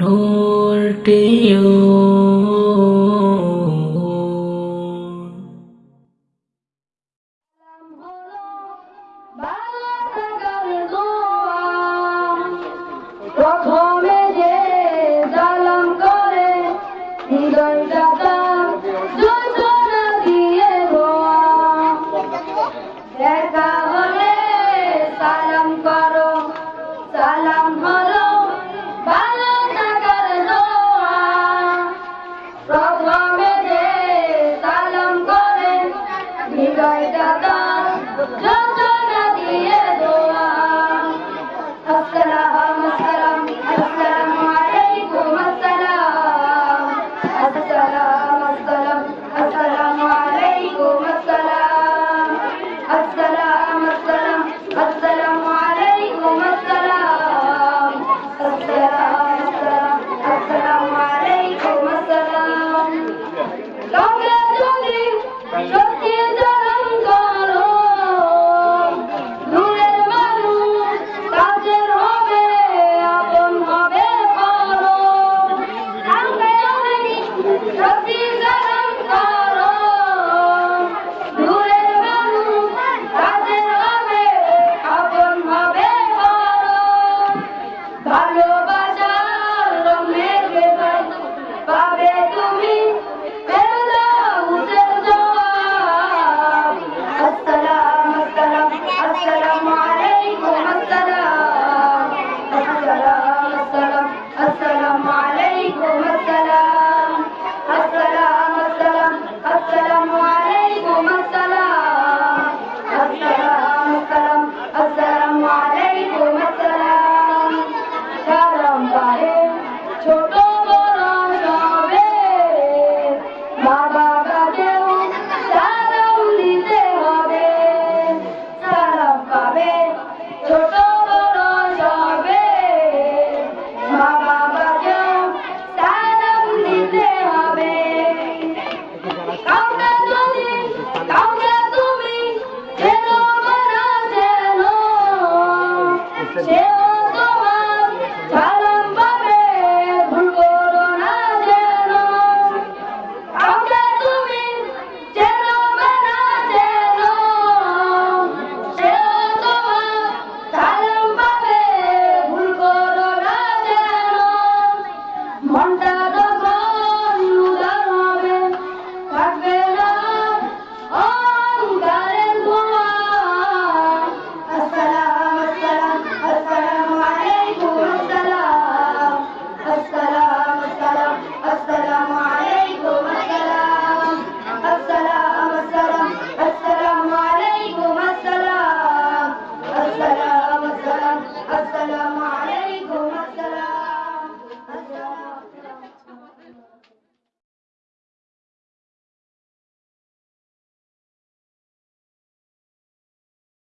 Nur Yeah.